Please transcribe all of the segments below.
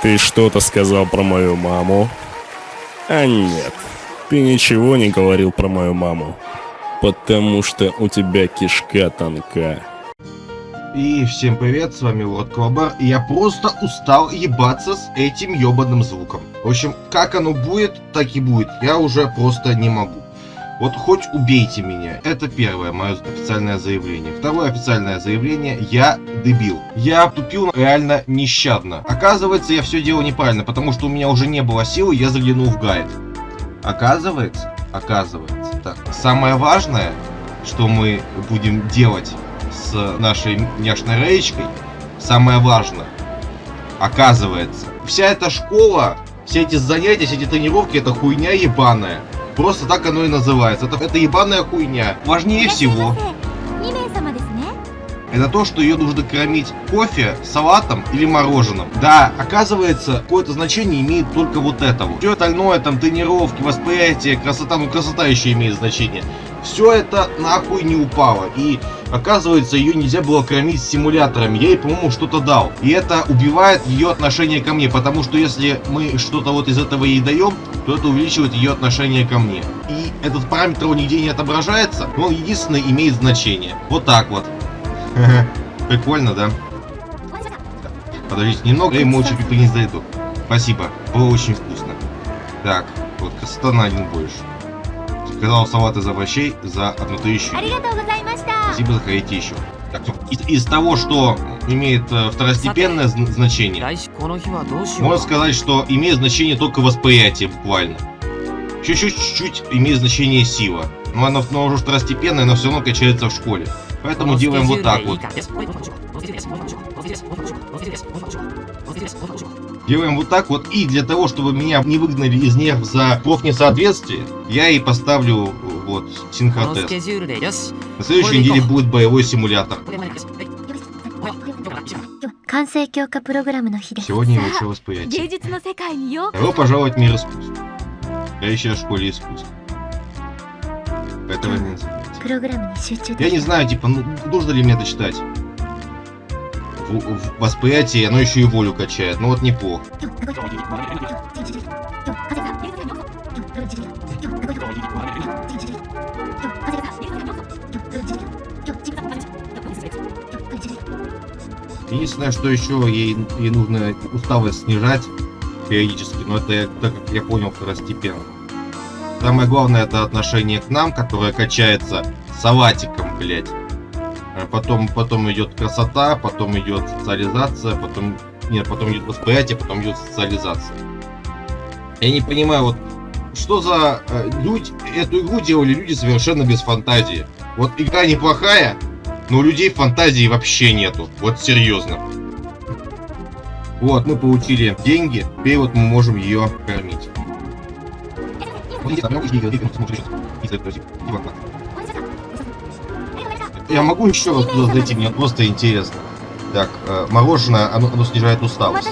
Ты что-то сказал про мою маму? А нет, ты ничего не говорил про мою маму. Потому что у тебя кишка тонка. И всем привет, с вами Лорд Колобар, и я просто устал ебаться с этим ебаным звуком. В общем, как оно будет, так и будет, я уже просто не могу. Вот хоть убейте меня. Это первое мое официальное заявление. Второе официальное заявление. Я дебил. Я тупил реально нещадно. Оказывается, я все делал неправильно, потому что у меня уже не было силы, я заглянул в гайд. Оказывается, оказывается. Так, самое важное, что мы будем делать с нашей няшной речкой, самое важное, оказывается, вся эта школа, все эти занятия, все эти тренировки, это хуйня ебаная. Просто так оно и называется. Это, это ебаная хуйня. Важнее всего. Это то, что ее нужно кормить кофе, салатом или мороженым. Да, оказывается, какое-то значение имеет только вот это вот. Все остальное, там, тренировки, восприятие, красота, ну красота еще имеет значение. Все это нахуй не упало. И Оказывается, ее нельзя было кормить симуляторами. Я ей, по-моему, что-то дал. И это убивает ее отношение ко мне. Потому что если мы что-то вот из этого ей даем, то это увеличивает ее отношение ко мне. И этот параметр он нигде не отображается, но он единственный имеет значение. Вот так вот. Прикольно, да? Подождите немного, и молча принес за еду. Спасибо, было очень вкусно. Так, вот красота на один больше. Сказал салат из овощей за одну тысячу. Спасибо, заходите еще. Так, из, из того, что имеет э, второстепенное значение, можно сказать, что имеет значение только восприятие, буквально. Чуть-чуть имеет значение сила. Но оно, оно уже второстепенное, но все равно качается в школе. Поэтому делаем вот так вот. Делаем вот так вот. И для того, чтобы меня не выгнали из нерв за профнесоответствие, я и поставлю вот синхротест. На следующей неделе будет боевой симулятор. Сегодня лучше восприятие. Добро пожаловать в мир искусств. Я еще в школе искусств. Этого не Я не знаю, типа, ну, нужно ли мне это читать? В, в восприятии оно еще и волю качает. Ну вот неплохо. Единственное, что еще ей, ей нужно усталость снижать периодически, но это, так как я понял, второстепенно. Самое главное это отношение к нам, которое качается салатиком, блять. А потом, потом идет красота, потом идет социализация, потом... Нет, потом идет восприятие, потом идет социализация. Я не понимаю, вот что за э, люди, эту игру делали люди совершенно без фантазии. Вот игра неплохая, но у людей фантазии вообще нету. Вот серьезно. Вот, мы получили деньги, теперь вот мы можем ее кормить. Я могу еще раз туда зайти, мне просто интересно. Так, э, мороженое, оно, оно снижает усталость.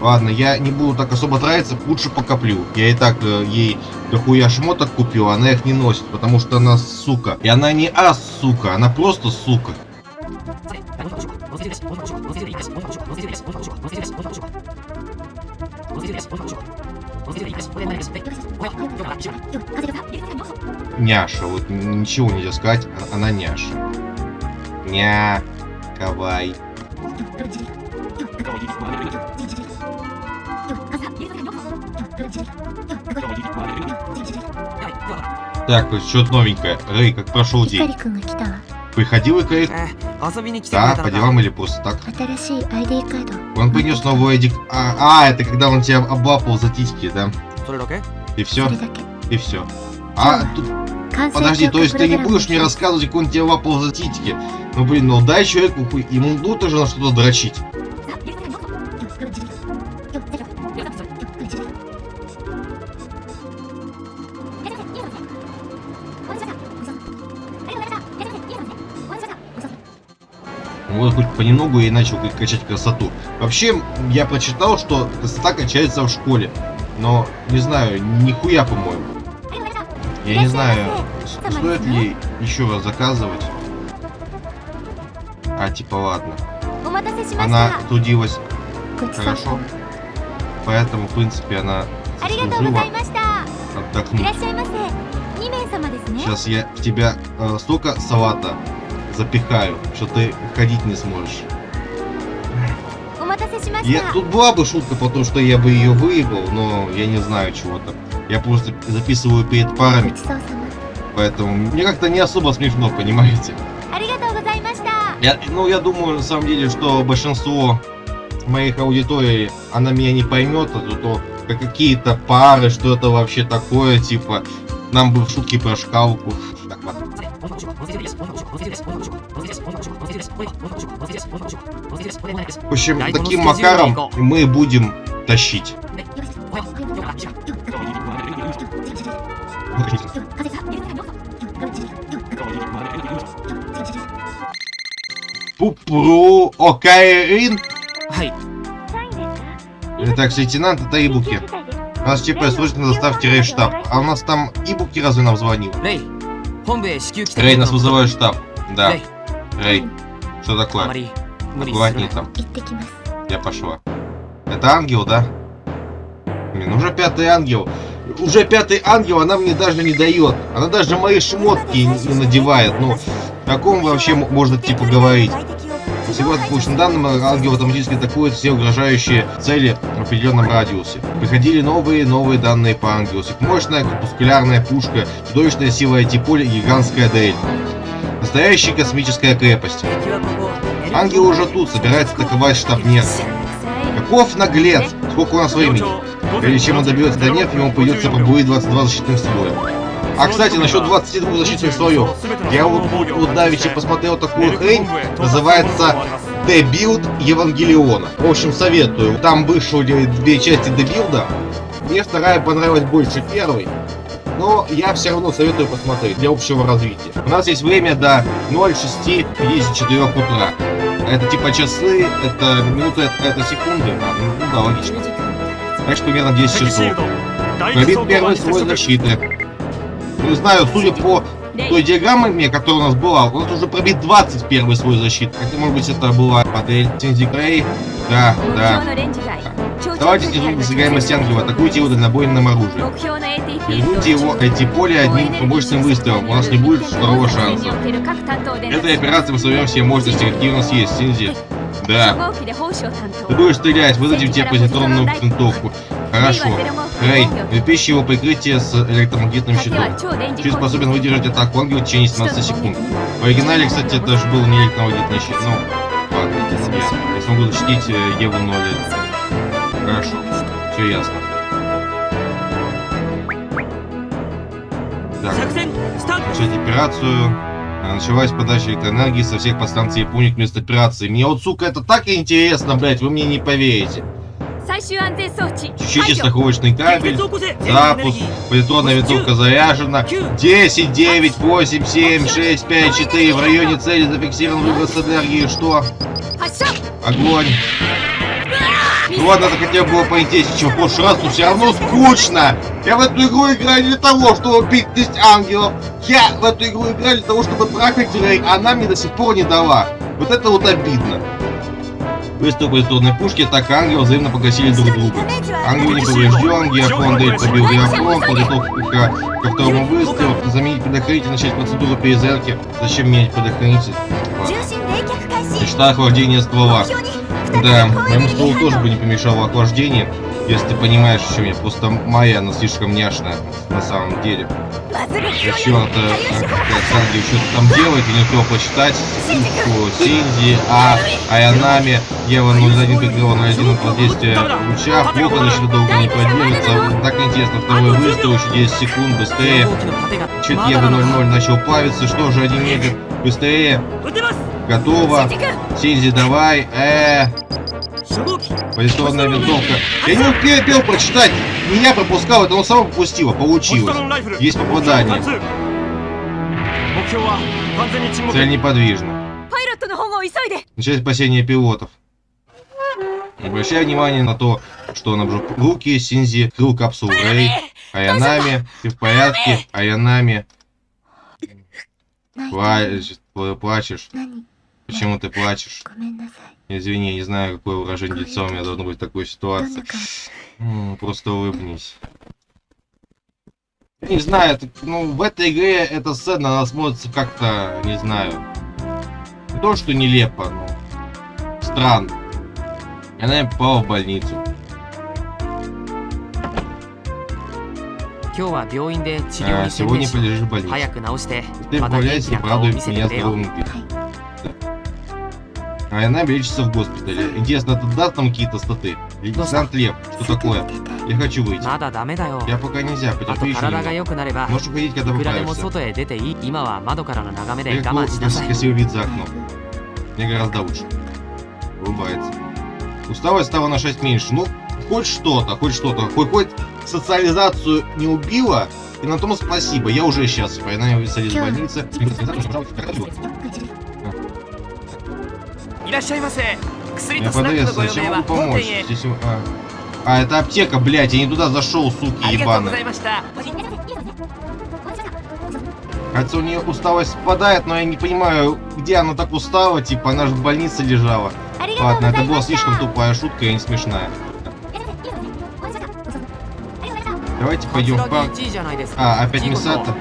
Ладно, я не буду так особо тратиться, лучше покоплю. Я и так э, ей дохуя шмоток купил, она их не носит, потому что она сука. И она не ас, сука, она просто сука. Няша, вот ничего нельзя сказать, а, она няша. Ня, кавай. Так, что-то новенькое. Рэй, как прошел день? Приходил Икарик? Да, по делам или просто так? Он принес новый ID... А, а, это когда он тебя облапал за титьки, да? И все? И все. А, тут... Подожди, то есть ты не будешь мне рассказывать, как он тебя лапал за титьки? Ну блин, ну дай человеку, ему нужно же на что-то дрочить. вот хоть понемногу и начал качать красоту. Вообще, я прочитал, что красота качается в школе. Но, не знаю, нихуя, по-моему. Я не знаю, стоит ли еще раз заказывать. А, типа, ладно. Она трудилась хорошо. Поэтому, в принципе, она заслужила отдохнуть. Сейчас я в тебя э, столько салата запихаю, что ты ходить не сможешь. Я, тут была бы шутка, потому что я бы ее выебал, но я не знаю чего-то. Я просто записываю перед парами. Поэтому мне как-то не особо смешно, понимаете? Я, ну, я думаю, на самом деле, что большинство моих аудиторий, она меня не поймет, а то, то какие-то пары, что это вообще такое, типа, нам бы в шутки про шкалку. В общем, таким макаром мы будем тащить. Пупру Окаирин? Итак, э, лейтенант, это Ибуки. У нас типа слышно доставки рейштаб, а у нас там Ибуки разве нам звонил? Рэй, нас вызывает штаб. Да. Рэй, что такое? Аккуратнее там. Я пошла. Это ангел, да? Блин, уже пятый ангел. Уже пятый ангел, она мне даже не дает. Она даже мои шмотки не надевает. Ну, о ком вообще можно типа говорить? Всего по полученным данным, ангел автоматически атакует все угрожающие цели в определенном радиусе. Приходили новые новые данные по Ангелу. Мощная корпускулярная пушка, чудовищная сила IT-поля и гигантская дрель. Настоящая космическая крепость. Ангел уже тут, собирается атаковать штаб нерв. Каков наглец! Сколько у нас времени? Прежде чем он добьется до нерв, ему придется пробуить 22 защитных строя. А, кстати, насчет 22 защитных слоев. Я вот, вот, давеча посмотрел такую хрень, называется Rebuild Евангелиона. В общем, советую. Там вышли две части Rebuild а. Мне вторая понравилась больше первой. Но я все равно советую посмотреть для общего развития. У нас есть время до 06.54 утра. Это типа часы, это минуты, это, секунды. А, ну да, логично. Так что примерно 10 часов. Пробит первый слой защиты. Не знаю, судя по той диаграмме, которая у нас была, у нас уже пробит 21 слой защиты. Хотя, может быть, это была модель Синзи Крей. Да, да. Давайте снизу досягаемость ангела, атакуйте его дальнобойным оружием. Вернуйте его эти поле одним мощным выстрелом, у нас не будет второго шанса. Этой операции мы соберем все мощности, какие у нас есть, Синзи. Да. Ты будешь стрелять, выдадим тебе позитронную винтовку. Хорошо. Рейд. Предыдущее его прикрытие с электромагнитным щитом. Щит способен выдержать атаку ангела в течение 17 секунд. В оригинале, кстати, это же был не электромагнитный щит, но... Ладно, я не смогу защитить э, Еву 0. Хорошо. Все ясно. Так. Начать операцию. Э, началась подача электроэнергии со всех подстанций Японии к операции. Мне вот, сука, это так интересно, блять, вы мне не поверите. Чищите страховочный кабель. Запуск. Полетонная винтовка заряжена. 10, 9, 8, 7, 6, 5, 4. В районе цели зафиксирован выброс энергии. Что? Огонь. Ну ладно, захотел было поинтереснее, чем в прошлый раз, но все равно скучно. Я в эту игру играю для того, чтобы бить 10 ангелов. Я в эту игру играю для того, чтобы трахать Рэй, а она мне до сих пор не дала. Вот это вот обидно. Выстрел позитронной пушки, так и ангел взаимно погасили друг друга. Ангел не поврежден, Геофон Дель побил Геофон, подготовка ко второму выстрелу, заменить предохранитель, начать процедуру перезарядки. Зачем менять предохранитель? Мечта охлаждения ствола. Да, моему стволу тоже бы не помешало охлаждение, если ты понимаешь, что чем я. Просто моя она слишком няшная, на самом деле. Еще она-то, э, Санги, что-то там делает, у нее кто почитать. Синди, А, Аянами, Ева 01, Петрова 01, от воздействия луча. Вот она еще долго не поднимется. Так интересно, второй выстрел, еще 10 секунд, быстрее. Чет Ева 00 начал плавиться, что же, один метр, быстрее. Готово. Синзи, давай. -э. Арестованная винтовка. Я не успел прочитать. Меня пропускал, это он сам пропустил, а Получилось. Есть попадание. Цель неподвижна. Начать спасение пилотов. Обращая внимание на то, что он обжег руки Синзи, крыл капсулу Рэй, Аянами, ты в порядке, Аянами. Пла плачешь. Почему ты плачешь? ごめんなさい Извини, не знаю, какое выражение лица у меня должно быть в такой どん ситуации. な顔 М, Просто улыбнись. Не знаю, это- ну, в этой игре эта сцена, она смотрится как-то, не знаю, не то, что нелепо, но странно. Она попала в больницу. 今日は病院で治療 А, に専 сегодня 念し полежишь в больнице. 早く治して Ты また元 прогуляйся 気 и な顔を порадуй 見せて меня くれよ здоровым видом. а она лечится в госпитале. Интересно, это даст там какие-то статы? Лейтенант Лев, что такое? Я хочу выйти. Я пока нельзя, потерпи еще немного. Можешь уходить, когда поправишься. Я как красивый вид за окном. Мне гораздо лучше. Улыбается. Усталость стала на 6 меньше. Ну, хоть что-то, хоть что-то. Хоть, хоть социализацию не убила, и на том спасибо. Я уже сейчас, счастлив. А Я на в больнице. Я продавец, зачем могу помочь? Здесь... А. а, это аптека, блядь, я не туда зашел, суки ебаные. Хотя у нее усталость спадает, но я не понимаю, где она так устала, типа она же в больнице лежала. Ладно, это была слишком тупая шутка и не смешная. Давайте пойдем в парк. А, опять Мисата?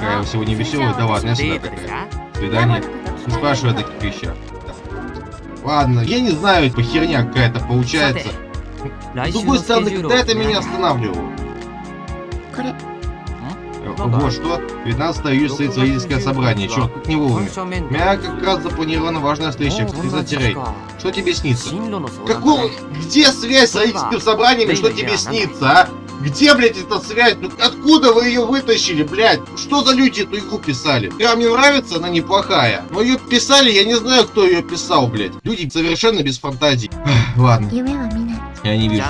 Какая сегодня веселая, да ладно, я всегда такая. Свидание. Ну спрашиваю о таких вещах. Ладно, я не знаю, по херня какая-то получается. С другой стороны, когда это меня останавливало? Ого, что, 15 июля состоится родительское собрание, черт, как не вовремя. Меня как раз запланирована важная встреча, кстати, Рэй. Что тебе снится? Какого? Где связь с родительским собранием и что тебе снится, а? Где, блядь, эта связь? Ну, откуда вы ее вытащили, блядь? Что за люди эту игру писали? Я а мне нравится, она неплохая. Но ее писали, я не знаю, кто ее писал, блядь. Люди совершенно без фантазий. Ладно. Я не вижу.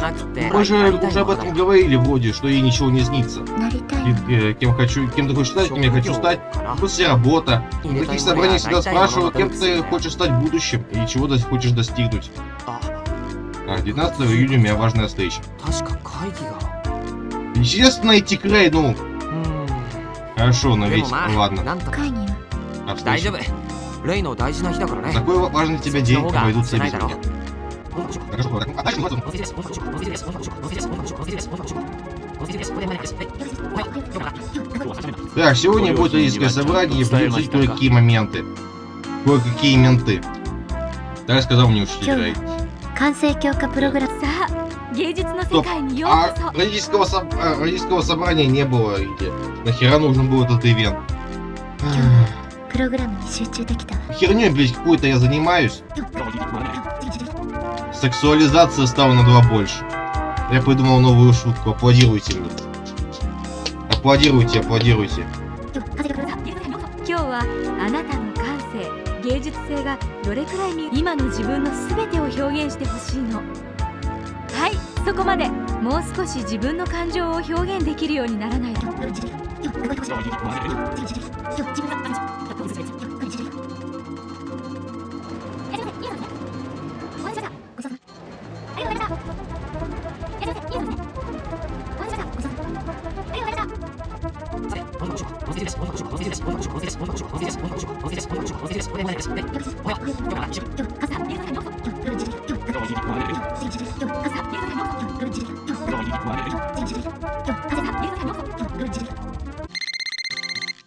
Мы же уже об этом говорили вроде, что ей ничего не снится. И, э, кем хочу, кем ты хочешь стать, кем я хочу стать. После работа. В таких собраниях всегда спрашивают, кем ты хочешь стать в будущем и чего ты хочешь достигнуть. 19 а, июня у меня важная встреча. 確か会議が Естественно, идти к Рей, ну, うーん хорошо, но で ведь, もまあ ладно. なんとか会議は А 大丈 встреча? 夫レイの大事な日だからね Такой важный для тебя そっち день の方が обойдутся 少ない без だろ меня. Хорошо, ладно. А дальше можно? Так, сегодня будет родительское собрание, и придется обсудить кое-какие моменты. Кое-какие менты. Так сказал мне учитель Рей. 完成強化プログラムさあ芸術の世 Стоп. А родительского, соб... Э, родительского собрания не было. Где? Нахера нужен был этот ивент? Херню, блядь, какую-то я занимаюсь. Сексуализация стала на два больше. Я придумал новую шутку. Аплодируйте мне. Аплодируйте, аплодируйте. そこまでもう少し自分の感情を表現できるようにならないと。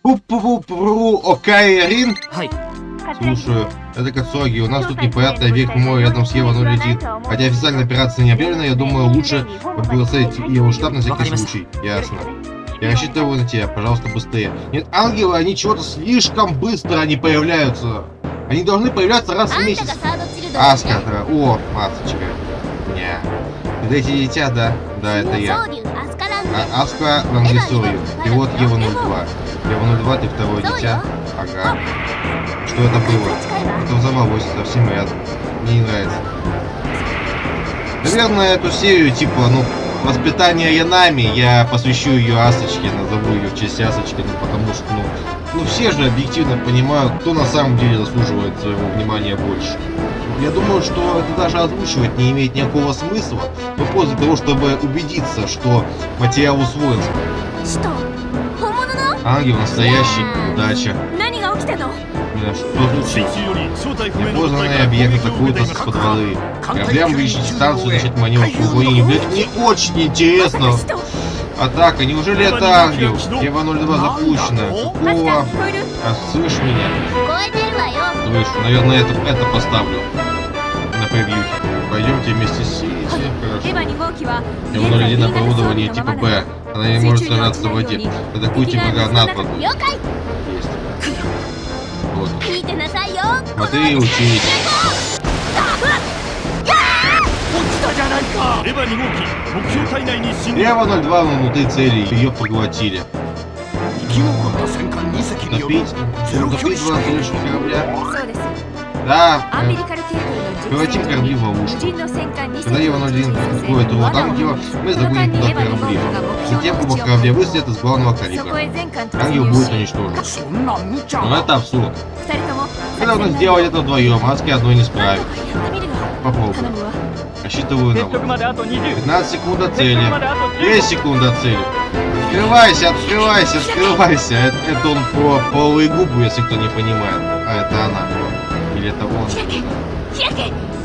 Пу-пу-пу-пу, Окайрин. Слушаю, это Кацуаги, у нас тут непонятный объект мой рядом с Евану летит. Хотя официальная операция не объявлена, я думаю, лучше благословить его штаб на всякий случай. Ясно. Я рассчитываю на тебя, пожалуйста, быстрее. Нет, ангелы, они чего-то слишком быстро они появляются. Они должны появляться раз в месяц. Аскатра, о, маточка. Дети дитя, да. Да, это я. А, Аска Рангисовик. Пилот Ева-02. Ева-02, ты второе дитя. Ага. Что это было? Это взорвалось совсем рядом. Мне не нравится. Наверное, эту серию, типа, ну, воспитание Янами, я посвящу ее Асочке, назову ее в честь Асочки, ну, потому что, ну, ну все же объективно понимают, кто на самом деле заслуживает своего внимания больше. Я думаю, что это даже озвучивать не имеет никакого смысла, но после того, чтобы убедиться, что материал усвоен. Что? Ангел настоящий, удача. Блин, а что тут? Непознанный объект закрутился с под воды. Кораблям выезжать станцию значит, маневр по не Блин, не очень интересно. Атака, неужели это ангел? Ева 02 запущена. Какого? А слышь меня? Слышь, наверное, это, это поставлю на превьюхе. Пойдемте вместе с Сити. Хорошо. Ева 01 оборудование типа Б. Она не может сражаться в воде. Атакуйте типа гранат под водой. Есть. Вот. Смотри и учись. Рева 02 внутри цели, ее поглотили. Топить? Топить два залишку корабля? Да. Превратим корабли в ловушку. Когда Ева 01 атакует его ангела, мы загоним туда корабли. Затем оба корабля выстрелят из главного калибра. его будет уничтожено. Но это абсурд. Мы должны сделать это вдвоем, Аски одной не справится. Попробуем. Отсчитываю на 15 секунд до цели. 5 секунд до цели. Открывайся, открывайся, открывайся. Это, это он про половые губы, если кто не понимает. А это она. Или это он.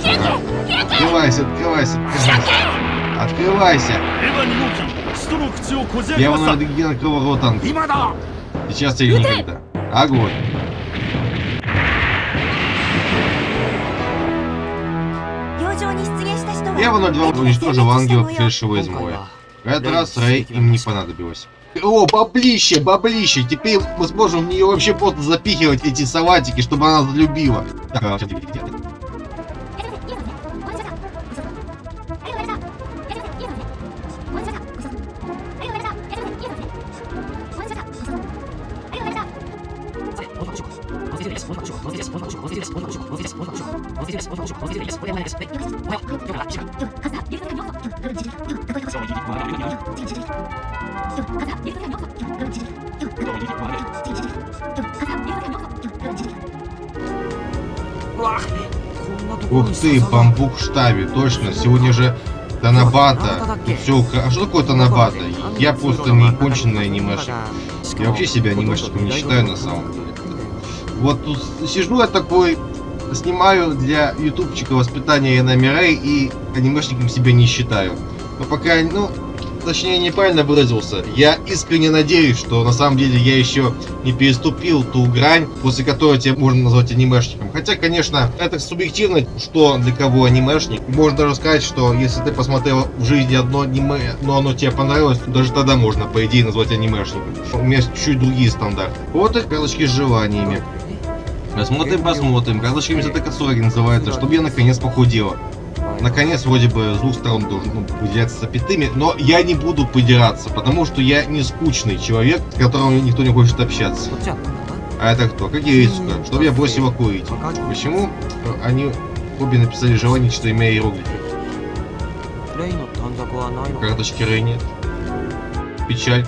Она. Открывайся, открывайся, открывайся. Открывайся. Я вам надо генерал Сейчас я ее никогда. Огонь. Я вон на два уничтожил ангела пришедшего из моря. В этот раз Рэй им не понадобилось. О, баблище, баблище. Теперь мы сможем в нее вообще просто запихивать эти салатики, чтобы она залюбила. Ух ты, бамбук в штабе, точно. Сегодня же Танабата. Все, а что такое Танабата? Я просто не конченый анимешник. Я вообще себя анимешником не считаю на самом деле. Вот тут сижу я такой, снимаю для ютубчика воспитания Янами Рэй и анимешником себя не считаю. Но пока, ну, точнее неправильно выразился. Я искренне надеюсь, что на самом деле я еще не переступил ту грань, после которой тебя можно назвать анимешником. Хотя, конечно, это субъективно, что для кого анимешник. Можно даже сказать, что если ты посмотрел в жизни одно аниме, но оно тебе понравилось, то даже тогда можно, по идее, назвать анимешником. У меня чуть другие стандарты. Вот и карточки с желаниями. Посмотрим, посмотрим. Разошьемся до Кацури называется, чтобы я наконец похудела. Наконец, вроде бы, с двух сторон должен ну, выделяться запятыми, но я не буду подираться, потому что я не скучный человек, с которым никто не хочет общаться. А это кто? Как Ирицука, чтобы я бросила курить. Почему э, они обе написали желание, что имя иероглифы? Карточки Рэй нет. Печаль.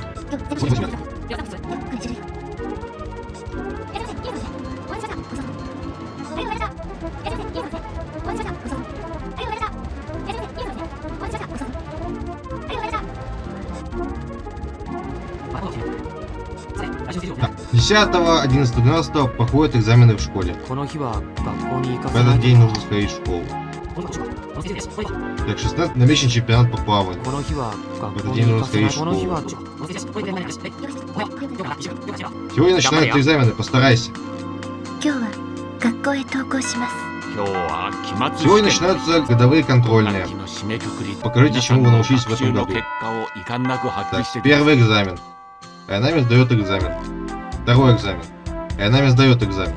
10, 11, 12 проходят экзамены в школе. В этот день нужно сходить в школу. Так, 16 намечен чемпионат по плаванию. В этот день нужно сходить в школу. Сегодня начинаются экзамены, постарайся. Сегодня начинаются годовые контрольные. Покажите, чему вы научились в этом году. Так, первый экзамен. Айнами сдает экзамен. Второй экзамен. Айнами сдает экзамен.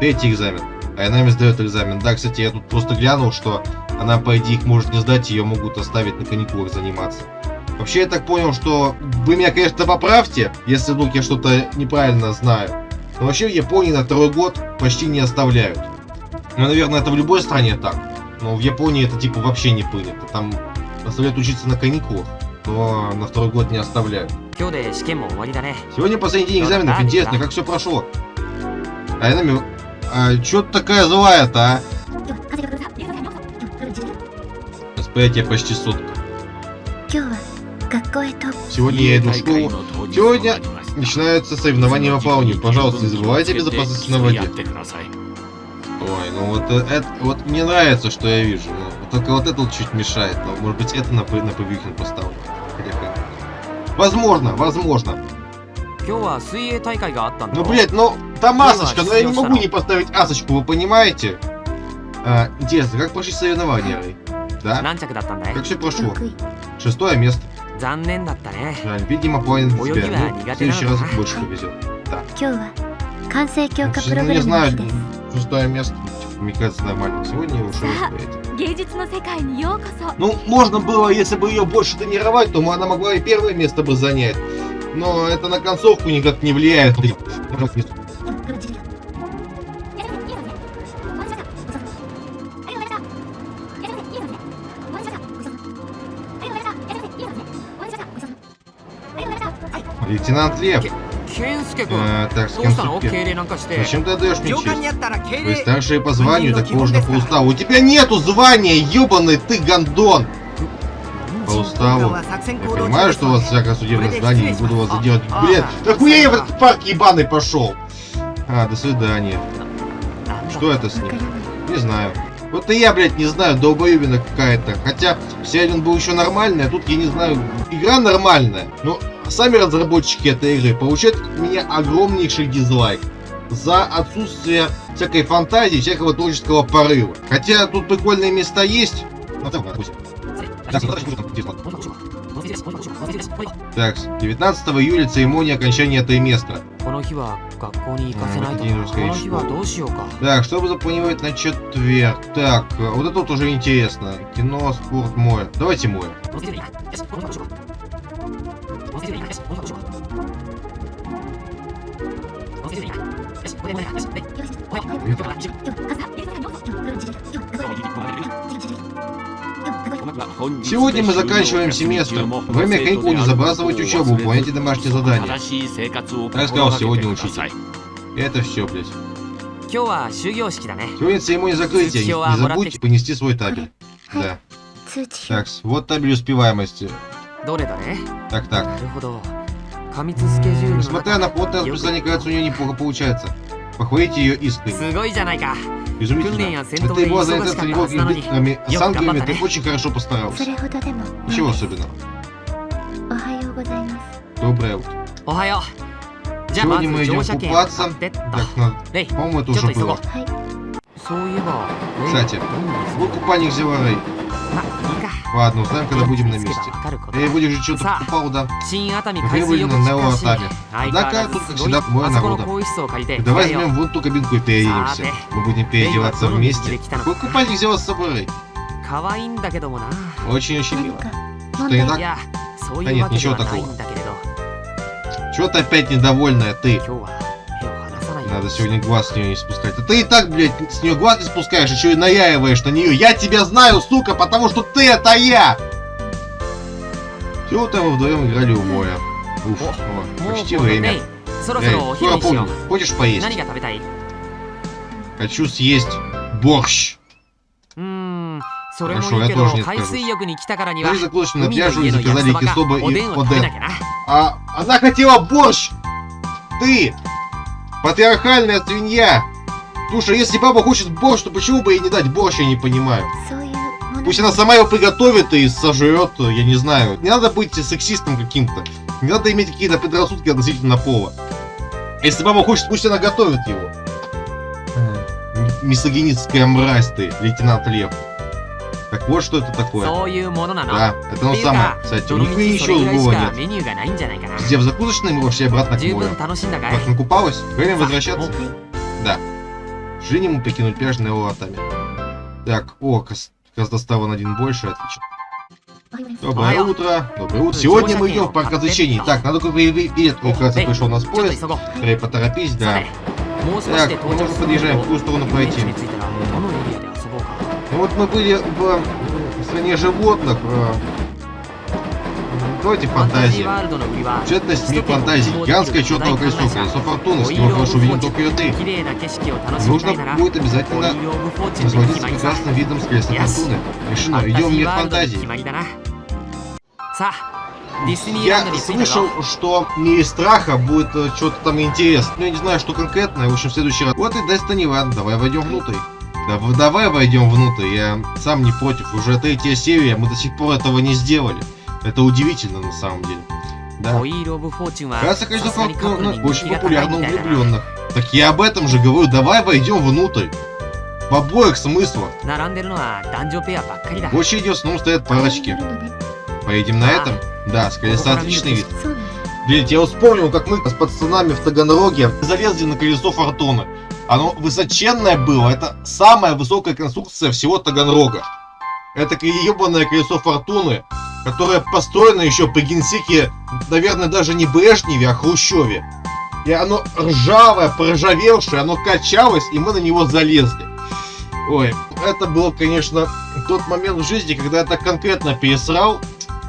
Третий экзамен. Айнами сдает экзамен. Да, кстати, я тут просто глянул, что она, по идее, их может не сдать, ее могут оставить на каникулах заниматься. Вообще, я так понял, что вы меня, конечно, поправьте, если вдруг я что-то неправильно знаю. Но вообще в Японии на второй год почти не оставляют. Ну, наверное, это в любой стране так. Но в Японии это типа вообще не принято. Там оставляют учиться на каникулах, что на второй год не оставляют. Сегодня последний день экзаменов, интересно, как все прошло. Айнами, а чё ты такая злая-то, а? Восприятие почти сутка. Сегодня я иду в школу. Сегодня начинаются соревнования по плаванию. Пожалуйста, не забывайте о безопасности на воде. Ой, ну вот э, это, вот мне нравится, что я вижу. Но, только вот это чуть мешает. Но, может быть, это на, на Павихин поставлю. Возможно, возможно. Ну, блядь, ну, там асочка, но я не могу не поставить асочку, вы понимаете? А, интересно, как прошли соревнования, Да? Как все прошло? Шестое место. Жаль, видимо, планет тебя. Ну, в следующий раз больше повезет. Да. Ну, не знаю, шестое место. Микаса нормально. Сегодня я Ну, можно было, если бы ее больше тренировать, то она могла и первое место бы занять. Но это на концовку никак не влияет. Лейтенант Лев. А, так, с кем Зачем ты отдаешь мне честь? Вы старшие по званию, так можно по уставу. У тебя нету звания, ёбаный ты гандон. По уставу. Я понимаю, что у вас всякое судебное здание, не буду вас задевать. Блин, да хуя я в этот парк ебаный пошел? А, до свидания. Что это с ним? Не знаю. Вот и я, блядь, не знаю, долбоебина какая-то. Хотя, все один был еще нормальный, а тут я не знаю. Игра нормальная, но а сами разработчики этой игры получают от меня огромнейший дизлайк за отсутствие всякой фантазии, всякого творческого порыва. Хотя тут прикольные места есть. Так, 19 июля церемония окончания места. А, так, что запланировать на четверг? Так, вот это тоже интересно. Кино, спорт, море. Давайте море. Сегодня мы заканчиваем семестр. Время каникул не забрасывать учебу, выполняйте домашние задания. Я сказал, сегодня учитель. Это все, блядь. Сегодня церемония закрытия. Не, не забудьте понести свой табель. Да. Так, вот табель успеваемости. Так, так. Несмотря на плотное расписание кажется у нее неплохо получается. Похвалите ее искренне. Изумительно. Это его организация не была инвесторами, а с ты очень хорошо постарался. Ничего особенного. Доброе утро. Сегодня мы идем купаться. Так, на. По-моему, это уже было. Кстати, вот купальник взяла Рэй. Ладно, узнаем, когда будем на месте. Эй, будешь же что-то покупал, да? Прибыльно на его атаке. Однако, тут, как всегда, мой народа. Давай возьмем вон ту кабинку и переедемся. Мы будем переодеваться вместе. Какой купальник взяла с собой? Очень-очень мило. Что не так? Да нет, ничего такого. Чего ты опять недовольная, ты? Надо сегодня глаз с нее не спускать. А ты и так, блядь, с нее глаз не спускаешь, еще и наяиваешь на нее. Я тебя знаю, сука, потому что ты это я! Все, там вдвоем играли у моря. Уф, о, почти время. Эй, скоро помню. Хочешь поесть? Хочу съесть борщ. Хорошо, я тоже не скажу. Мы заключили на пляжу и заказали кисоба и оде. А она хотела борщ! Ты! Патриархальная свинья! Слушай, если папа хочет борщ, то почему бы ей не дать борщ, я не понимаю. Пусть она сама его приготовит и сожрет, я не знаю. Не надо быть сексистом каким-то. Не надо иметь какие-то предрассудки относительно пола. Если баба хочет, пусть она готовит его. Мисогенистская мразь ты, лейтенант Лев. Так вот что это такое. Да, это оно самое. Кстати, ну, у них ничего другого нет. Где в закусочной мы вообще обратно к морю. Как накупалась, время возвращаться. Да. Жени ему покинуть пляж лотами. Так, о, Каздостава на один больше, отлично. Доброе утро. Доброе утро. Сегодня мы идем в парк развлечений. Так, надо купить билет, как раз пришел у нас поезд. Скорее поторопись, да. Так, ну, мы уже подъезжаем, в какую сторону пройти? вот мы были в стране животных. Э, давайте фантазии. Четность не фантазии. Гигантская черного крестов, колесо фортуны, с него хорошо виден только ее ты. Нужно будет обязательно насладиться прекрасным видом с креста фортуны. Решено, идем в не фантазии. Я слышал, что мире страха будет э, что-то там интересно. Но ну, я не знаю, что конкретное. В общем, в следующий раз. Вот и Destiny One. Давай войдем внутрь. Да, давай войдем внутрь, я сам не против. Уже третья серия, мы до сих пор этого не сделали. Это удивительно на самом деле. Да. Краса колесо фортуны очень популярно влюбленных. Так я об этом же говорю, давай войдем внутрь. В обоих смыслах. Больше идет, снова стоят парочки. Поедем на этом? Да, с колеса отличный вид. Блин, я вспомнил, как мы с пацанами в Таганроге залезли на колесо фортуны. Оно высоченное было, это самая высокая конструкция всего Таганрога. Это ебаное колесо фортуны, которое построено еще при генсеке, наверное, даже не Брежневе, а Хрущеве. И оно ржавое, проржавевшее, оно качалось, и мы на него залезли. Ой, это было, конечно, тот момент в жизни, когда я так конкретно пересрал,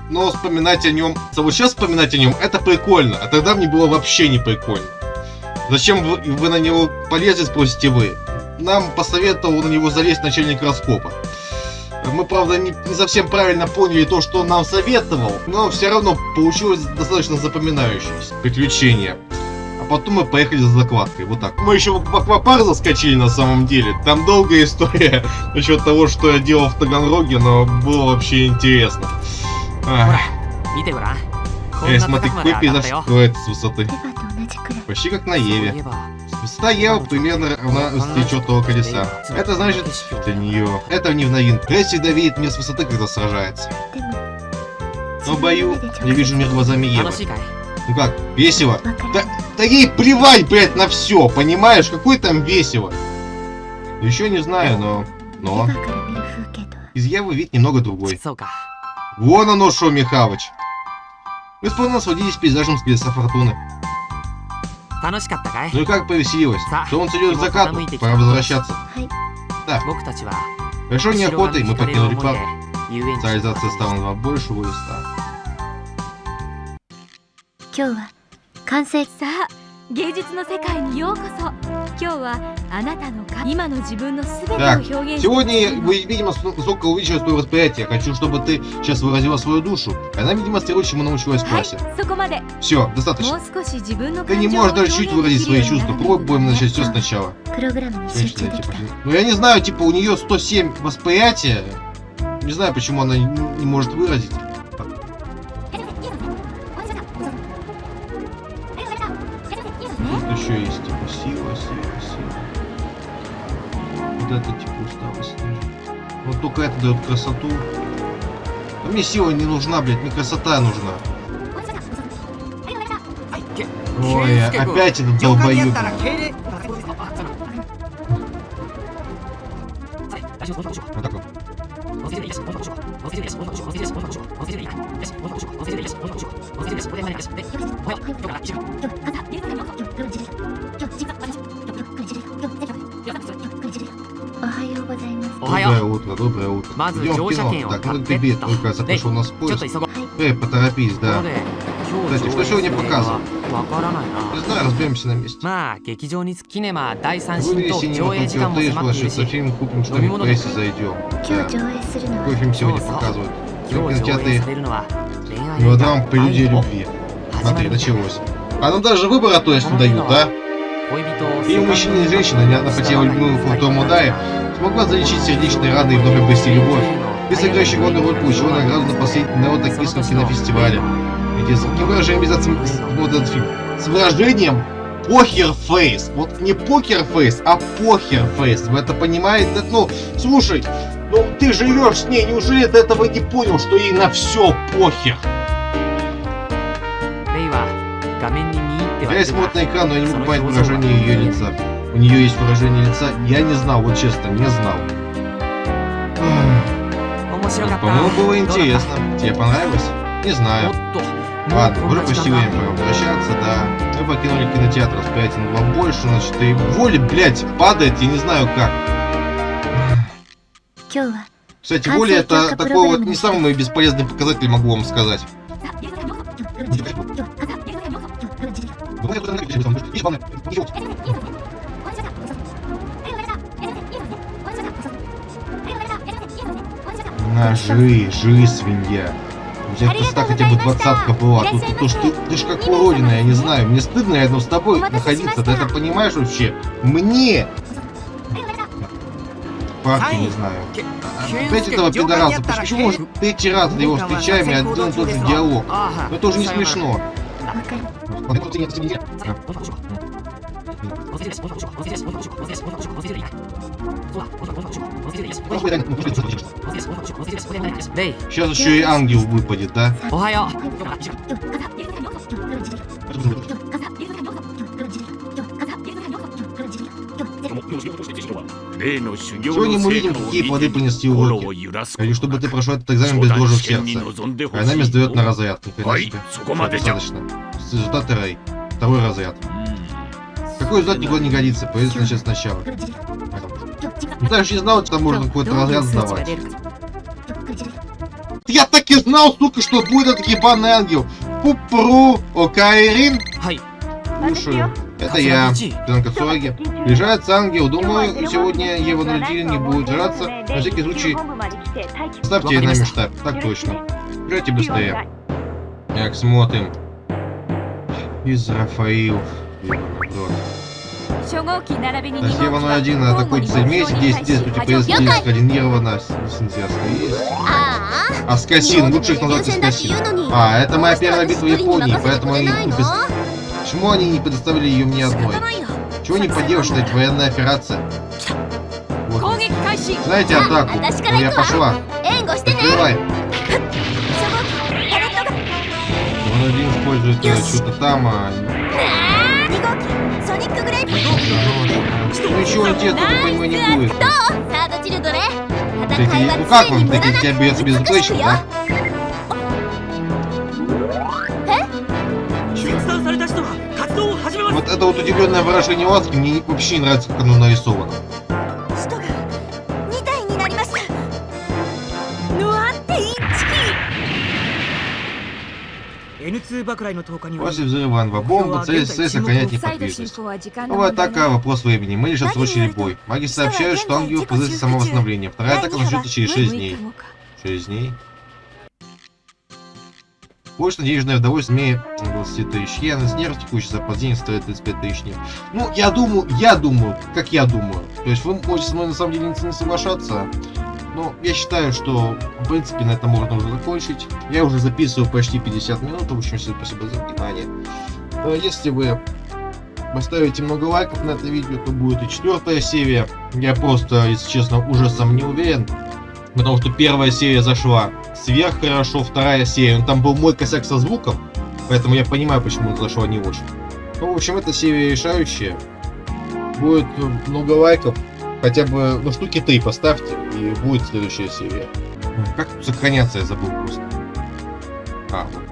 но вспоминать о нем, вот сейчас вспоминать о нем, это прикольно, а тогда мне было вообще не прикольно. Зачем вы, на него полезли, спросите вы? Нам посоветовал на него залезть начальник раскопа. Мы, правда, не, не совсем правильно поняли то, что он нам советовал, но все равно получилось достаточно запоминающееся приключение. А потом мы поехали за закладкой, вот так. Мы еще в аквапарк заскочили на самом деле. Там долгая история насчет того, что я делал в Таганроге, но было вообще интересно. Ах. Эй, смотри, какой пейзаж строится с высоты. Почти как на Еве. Высота Евы примерно равна высоте четного колеса. Это значит, для нее. Это не в новинку. всегда видит мне с высоты, когда сражается. Но бою, я вижу мир глазами Евы. Ну как, весело? Да, да ей плевать, блядь, на все, понимаешь? Какой там весело? Еще не знаю, но... Но... Из Евы вид немного другой. Вон оно шо, Михалыч. Мы с Полом насладились пейзажем с колеса фортуны. 楽しかったかい Ну и как повеселилось? Са, Солнце идет к его закату, пора мыть пора эти возвращаться. はい 僕たちは Хорошо 後ろ неохотой 髪 мы に惹かれる покинули 思い парк. で遊園地 Цивилизация стала на большего листа. 今日は完成さあ芸術の世界にようこそ так, сегодня вы, видимо, столько увеличила свое восприятие. Хочу, чтобы ты сейчас выразила свою душу. Она, видимо, стрелу чему научилась в классе. Все, достаточно. Ты не можешь даже чуть выразить свои чувства. Пробуем начать все сначала. Ну, я не знаю, типа, у нее 107 восприятия. Не знаю, почему она не может выразить. Еще есть типа сила, сила, сила. Вот это типа усталость ниже. Вот только это дает красоту. А мне сила не нужна, блядь, мне красота нужна. Ой, опять этот долбоёб. Вот так вот. Доброе доброе утро. Идем в кино. Так, ну ты только запишу нас поезд. Эй, поторопись, да. Кстати, что сегодня показывают? Не знаю, разберемся на месте. Вывели синего Токио Тэш, ложится фильм, купим что-нибудь в прессе, зайдем. Да. Какой фильм сегодня показывают? Кинотеатры. Мелодрам по людей любви. Смотри, началось. А нам даже выбора то есть не дают, да? И мужчина мужчины и женщины, неодна потеря любимого дома Дая, смогла залечить сердечные раны и вновь обрести любовь. И сыграющий главную роль получила награду на последний народ Токийском кинофестивале. Эти с каким выражением вязаться вот этот фильм? С выражением покерфейс. Вот не покерфейс, а покерфейс. Вы это понимаете? Ну, слушай, ну ты живешь с ней, неужели ты этого не понял, что ей на все похер? Здесь мутный экран, но я не могу понять выражение ее лица. У нее есть выражение лица? Я не знал, вот честно, не знал. По-моему, было интересно. Тебе понравилось? Не знаю. Ну, Ладно, уже почти время пора возвращаться, да. Мы покинули кинотеатр, с на вам больше, значит, и воли, блядь, падает, я не знаю как. Кстати, воля это такой вот не самый бесполезный показатель, могу вам сказать. На, жри, жри, свинья. У тебя красота хотя бы двадцатка была. Тут то, что ты, ты ж как уродина, я не знаю. Мне стыдно рядом с тобой находиться. Ты это понимаешь вообще? Мне! Парки, не знаю. Опять этого пидораса. Почему уже третий раз его встречаем и один и тот же диалог? Ну это уже не смешно. Вот это вот интересно, тебе Сейчас еще и ангел выпадет, да? Охайо! Сегодня мы видим, какие плоды принести уроки. Или чтобы ты прошел этот экзамен без дрожи в сердце. А нами сдает на разрядку, в принципе. Достаточно. Результаты рай. Второй разряд. Какой результат никуда не годится, поедешь начать сначала. Ну, ты же не знал, что там можно какой-то разряд сдавать. Я так и знал, сука, что будет этот ебаный ангел. Пупру, Окайрин. Слушаю. Это я, Пенка Суаги. Приезжается ангел. Думаю, сегодня его народили не будет жраться. На всякий случай, ставьте нами штаб. Так точно. Приезжайте быстрее. Так, смотрим из Рафаил. Засевана один, атакует цель. Вместе здесь, действий противостоит скоординировано с энтузиазмом. Есть. А, а скотин, лучших назад из скотин. А, это моя первая битва в Японии, поэтому они не без... Почему они не предоставили ее мне одной? Чего не поделаешь, что это военная операция? Вот. Знаете атаку? Но я пошла. Открывай он один использует что-то там, а... Ну еще он тебе, я не будет. Такие, ну как он, такие тебя бьется без затычки, да? Вот это вот удивленное выражение ласки мне вообще не нравится, как оно нарисовано. После взрыва анвабомбы цель СС охранять не подвижность. Новая ну, атака – вопрос времени. Мы лишь отсрочили бой. Маги сообщают, что ангел в позиции самовосстановления. Вторая атака начнется через 6 дней. Через дней. Больше денежное удовольствие мне 20 тысяч я на снег текущий запас денег стоит 35 тысяч йен. Ну, я думаю, я думаю, как я думаю. То есть вы можете со мной на самом деле не соглашаться. Но я считаю, что в принципе на этом можно уже закончить. Я уже записываю почти 50 минут. В общем, всем спасибо за внимание. Э, Если вы поставите много лайков на это видео, то будет и четвертая серия. Я просто, если честно, уже сам не уверен. Потому что первая серия зашла сверх хорошо, вторая серия, ну, там был мой косяк со звуком, поэтому я понимаю, почему зашла не очень. Ну, в общем, эта серия решающая. Будет много лайков, хотя бы, ну, штуки три поставьте, и будет следующая серия. Как тут сохраняться, я забыл просто. А, вот.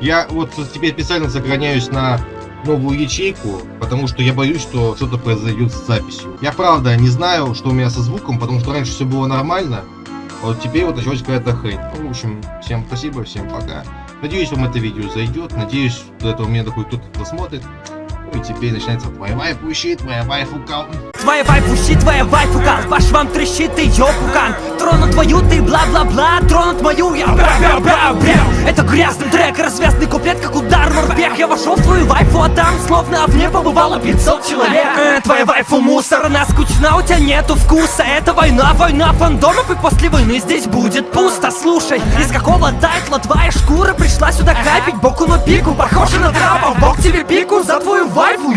Я вот теперь специально сохраняюсь на новую ячейку, потому что я боюсь, что что-то произойдет с записью. Я правда не знаю, что у меня со звуком, потому что раньше все было нормально, а вот теперь вот началась какая-то хрень. Ну, в общем, всем спасибо, всем пока. Надеюсь, вам это видео зайдет, надеюсь, до этого меня такой кто-то досмотрит. Ну и теперь начинается твоя вайфу щит, твоя вайфу кал. Твоя вайфу щит, твоя вайфу кал По швам трещит, ты ёпукан Тронут твою, ты бла-бла-бла Тронут мою, я бра-бра-бра-бра Это грязный трек, развязный куплет, как удар морпех. Я вошел в твою вайфу, а там словно в ней побывало 500 человек. Э, Твоя вайфу мусор, она скучна, у тебя нету вкуса. Это война, война фандомов И после войны здесь будет пусто. Слушай, из какого тайтла твоя шкура Пришла сюда капить? Боку на пику Похоже на трапа, бог тебе пику За твою вайфу,